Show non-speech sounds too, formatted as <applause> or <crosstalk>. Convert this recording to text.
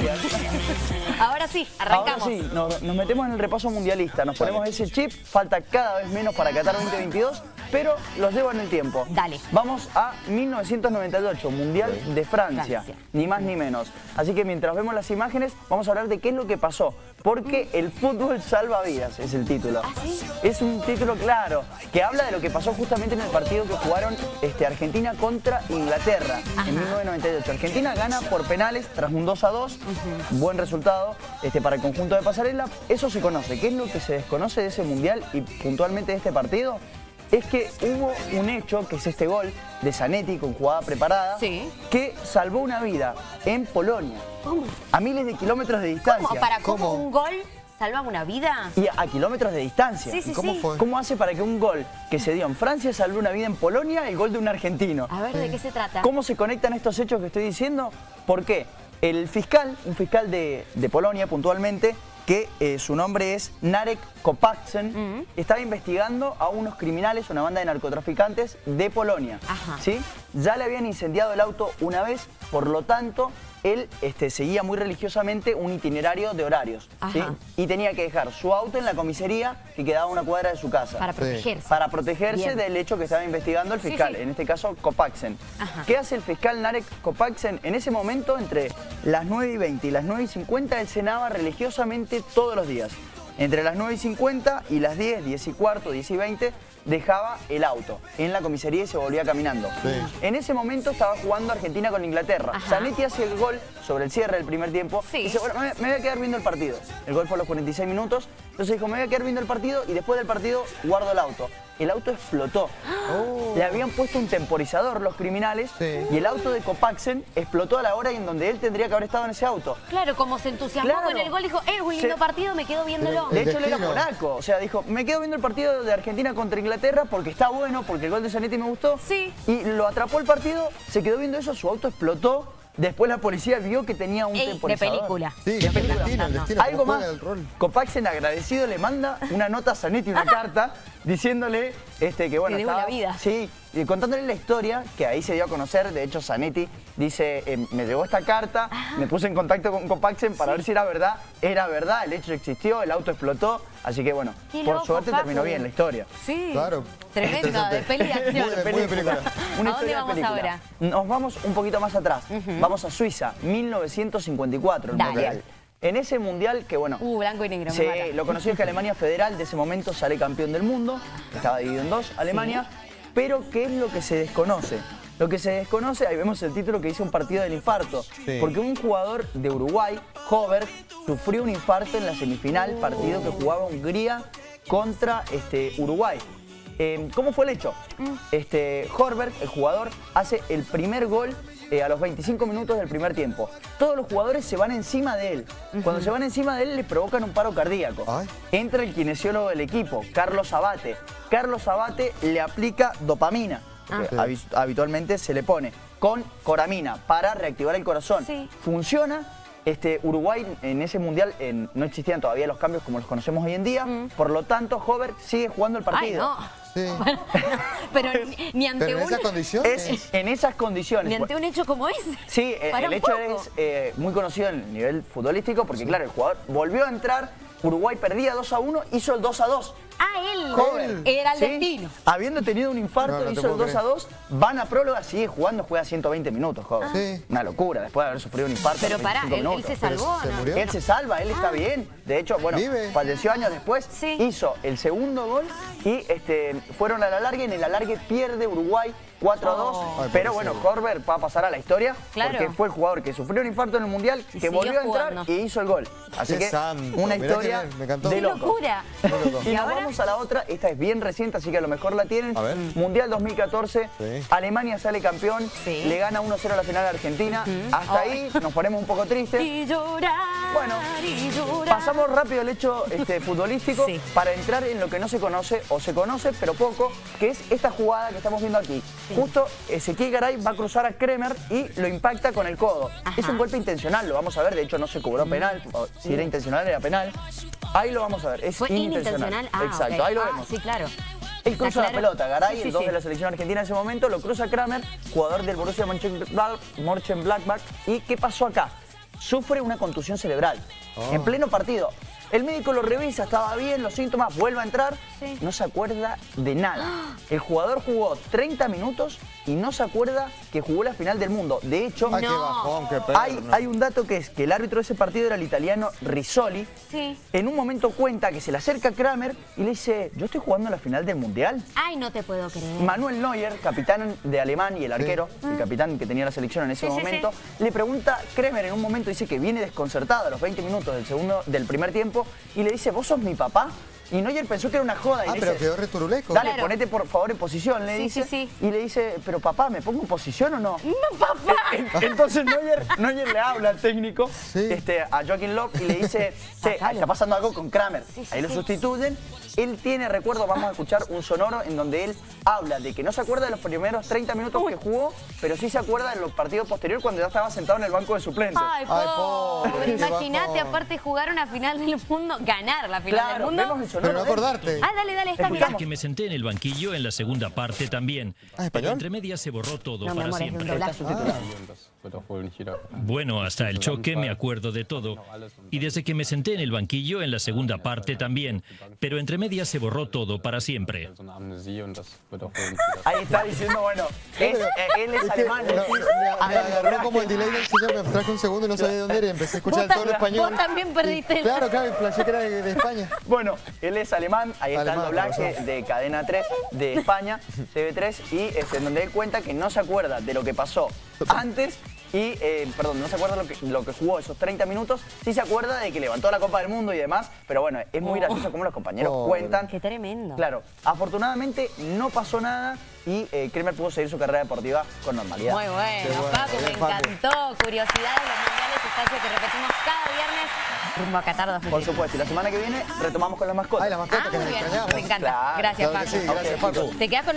<laughs> Ahora sí, arrancamos. Ahora sí, nos metemos en el repaso mundialista, nos ponemos ese chip, falta cada vez menos para Qatar 2022, pero los llevo en el tiempo. Dale. Vamos a 1998, Mundial de Francia, Francia. ni más ni menos. Así que mientras vemos las imágenes, vamos a hablar de qué es lo que pasó. Porque el fútbol salva vidas, es el título. ¿Ah, sí? Es un título claro, que habla de lo que pasó justamente en el partido que jugaron este, Argentina contra Inglaterra en 1998. Argentina gana por penales tras un 2 a 2, buen resultado este, para el conjunto de Pasarela. Eso se conoce. ¿Qué es lo que se desconoce de ese mundial y puntualmente de este partido? Es que hubo un hecho, que es este gol de Zanetti con jugada preparada, Sí. que salvó una vida en Polonia, ¿Cómo? a miles de kilómetros de distancia. ¿Cómo? ¿Para cómo ¿Cómo? un gol salva una vida? Y a kilómetros de distancia. Sí, sí, ¿Cómo sí. fue? ¿Cómo hace para que un gol que se dio en Francia salve una vida en Polonia, el gol de un argentino? A ver, ¿de qué se trata? ¿Cómo se conectan estos hechos que estoy diciendo? ¿Por qué? El fiscal, un fiscal de, de Polonia puntualmente, que eh, su nombre es Narek Kopaczen, estaba investigando a unos criminales, una banda de narcotraficantes de Polonia. Ajá. ¿sí? Ya le habían incendiado el auto una vez, por lo tanto, él este, seguía muy religiosamente un itinerario de horarios. Y tenía que dejar su auto en la comisaría que quedaba a una cuadra de su casa. Para protegerse. Para protegerse Bien. del hecho que estaba investigando el fiscal, sí. en este caso. Ajá. ¿Qué hace el fiscal Narek Kopaczen? En ese momento, entre las 9 y 20 y las 9 y 50, él cenaba religiosamente todos los días. Entre las 9 y 50 y las 10, 10 y cuarto, 10 y 20, dejaba el auto en la comisaría y se volvía caminando. Sí. En ese momento estaba jugando Argentina con Inglaterra. Ajá. Zanetti hace el gol sobre el cierre del primer tiempo. Sí. Y dice, bueno, me, me voy a quedar viendo el partido. El gol fue a los 46 minutos. Entonces dijo, me voy a quedar viendo el partido y después del partido guardo el auto. El auto explotó. Oh. Le habían puesto un temporizador los criminales Sí. y el auto de Copaxen explotó a la hora en donde él tendría que haber estado en ese auto. Claro, como se entusiasmó Claro. con el gol, dijo, eh, un lindo Se- partido, me quedo viéndolo. De El hecho, él era polaco. O sea, dijo, me quedo viendo el partido de Argentina contra Inglaterra porque está bueno, porque el gol de Zanetti me gustó. Sí. Y lo atrapó el partido, se quedó viendo eso, su auto explotó. Después la policía vio que tenía un Ey, de temporizador. película. Sí, De el película. destino, el destino. Algo más. Copaxen agradecido le manda una nota a Zanetti, una <laughs> carta, diciéndole este, que bueno, Te debo estaba- la vida. Sí, y contándole la historia, que ahí se dio a conocer, de hecho Zanetti dice, eh, me llegó esta carta, me puse en contacto con Copaxen para ver si era verdad, era verdad, el hecho existió, el auto explotó, así que bueno, Qué por loco, suerte Facu. terminó bien la historia. Sí. Claro. Tremendo, de peli de acción. Muy de- muy de película. Una ¿A dónde historia de vamos película. ahora? Nos vamos un poquito más atrás. Vamos a Suiza, 1954, el Dale. mundial. En ese mundial que bueno, Uh, blanco y negro, Sí, me mata. lo conocido es que Alemania Federal de ese momento sale campeón del mundo, estaba dividido en dos, Alemania, pero ¿qué es lo que se desconoce? Lo que se desconoce, ahí vemos el título que dice un partido del infarto, Sí. porque un jugador de Uruguay, Hover, sufrió un infarto en la semifinal, partido que jugaba Hungría contra este, Uruguay. Eh, ¿Cómo fue el hecho? Este, Horberg, el jugador, hace el primer gol eh, a los 25 minutos del primer tiempo. Todos los jugadores se van encima de él. Cuando se van encima de él le provocan un paro cardíaco. Ay. Entra el kinesiólogo del equipo, Carlos Abate. Carlos Abate le aplica dopamina, Ah. que habitualmente se le pone, con coramina para reactivar el corazón. Sí. Funciona. Este, Uruguay en ese mundial en- no existían todavía los cambios como los conocemos hoy en día, por lo tanto Hover sigue jugando el Mm. Ay, partido. no. Sí. <laughs> Pero ni, ni ante Pero en un, esas condiciones. Es en esas condiciones. ni ante un hecho como ese. Sí, eh, Para el hecho poco. es eh, muy conocido en el nivel futbolístico porque, claro, el jugador volvió a entrar, Uruguay perdía 2 a 1, hizo el 2 a 2. Ah, él. Joven. Era el ¿sí? destino. Habiendo tenido un infarto, No, no te hizo el puedo 2 a 2, van a próloga, sigue jugando, juega 120 minutos, joven. Sí. Una locura, después de haber sufrido un infarto. Pero pará, 25 él, se salvó, ¿se ¿no? murió? Él se salva, él está bien. De hecho, bueno, Vive. falleció años después. Sí. Hizo el segundo gol y este, fueron a la larga en el alargue pierde Uruguay 4 a 2. Oh. Ay, pero bueno. Horber va a pasar a la historia Claro. porque fue el jugador que sufrió un infarto en el Mundial, que volvió a entrar jugando. y hizo el gol. Así Qué que santo, una mirá historia que me- me encantó. de ¡Qué loco. locura! Y ¿Y nos ahora? vamos a la otra, esta es bien reciente, así que a lo mejor la tienen. A ver. Mundial 2014, Sí. Alemania sale campeón, Sí. le gana 1-0 a la final a Argentina. Hasta ahí nos ponemos un poco tristes. Y llorar, Bueno, y llorar. pasamos rápido el hecho este, futbolístico Sí. para entrar en lo que no se conoce o se conoce, pero poco, que es esta jugada que estamos viendo aquí. Justo Ezequiel Garay va a cruzar a Kremer y lo impacta con el codo. Ajá. Es un golpe intencional, lo vamos a ver, de hecho no se cobró penal, o si era intencional era penal. Ahí lo vamos a ver, es Fue inintencional. Ah, Exacto, ahí lo Ah, vemos. Sí, claro. Él cruza la pelota, Garay, Sí, sí, el 2 sí. de la selección argentina en ese momento, lo cruza Kramer, jugador del Borussia Mönchengladbach, Mönchengladbach. ¿Y qué pasó acá? sufre una contusión cerebral Oh. en pleno partido. El médico lo revisa, estaba bien, los síntomas, vuelve a entrar, Sí. no se acuerda de nada. El jugador jugó 30 minutos y no se acuerda que jugó la final del mundo. De hecho, Ay, qué No. bajón, qué hay, un dato que es que el árbitro de ese partido era el italiano Rizzoli. Sí. En un momento cuenta que se le acerca Kramer y le dice, yo estoy jugando la final del Mundial. Ay, no te puedo creer. Manuel Neuer, capitán de Alemán y el arquero, el capitán que tenía la selección en ese Sí, sí, momento, le pregunta, Kremer en un momento dice que viene desconcertado a los 20 minutos del segundo del primer tiempo y le dice, ¿vos sos mi papá? Y Neuer pensó que era una joda y Ah, le pero dice, quedó returuleco. dale, Claro. ponete por favor en posición, le Sí, dice. sí, sí. Y le dice, pero papá, ¿me pongo en posición o no? ¡No, papá! En- Entonces Neuer, Neuer le habla al técnico Sí. este, a Joaquín Love y le dice, che, está pasando algo con Kramer. Sí, sí, Ahí lo sí. sustituyen. Él tiene recuerdo, vamos a escuchar un sonoro en donde él habla de que no se acuerda de los primeros 30 minutos que jugó, pero sí se acuerda de los partidos posteriores cuando ya estaba sentado en el banco de suplentes. Ay, Ay, pobre. Imagínate, aparte, jugar una final del mundo, ganar la final claro, del vemos mundo. Pero no él. acordarte. Ah, dale, dale, está. Escuchamos. que me senté en el banquillo en la segunda parte también. Ah, Pero ¿español? entre medias se borró todo No, mi para amor, es de un Bueno, hasta el choque me acuerdo de todo. Y desde que me senté en el banquillo en la segunda parte también. Pero entre medias se borró todo para siempre. Ahí está diciendo, bueno, es- eh, él es Es que alemán. me, es agarró como el delay del señor, me abstraje un segundo y no sabía de dónde era y empecé a escuchar todo ta- español. vos también perdiste el- Claro, claro, flashé que era de, de España. Bueno, él es alemán, ahí está Alemán, el doblaje de Cadena 3 de España, TV3, y este, en donde él cuenta que no se acuerda de lo que pasó antes y, eh, perdón, no se acuerda lo que, lo que jugó esos 30 minutos, sí se acuerda de que levantó la Copa del Mundo y demás, pero bueno, es muy Oh. gracioso cómo los compañeros cuentan. Qué tremendo. Claro, afortunadamente no pasó nada y eh, Kremer pudo seguir su carrera deportiva con normalidad. Muy bueno, bueno, Paco, me encantó. Curiosidades, los mundiales, espacio que repetimos cada viernes rumbo a Qatar 2022. Por supuesto, y la semana que viene retomamos con las mascotas. Ay, la mascota Ah, que nos me encanta. Claro, Gracias, Paco. sí, gracias, Paco. Te quedas con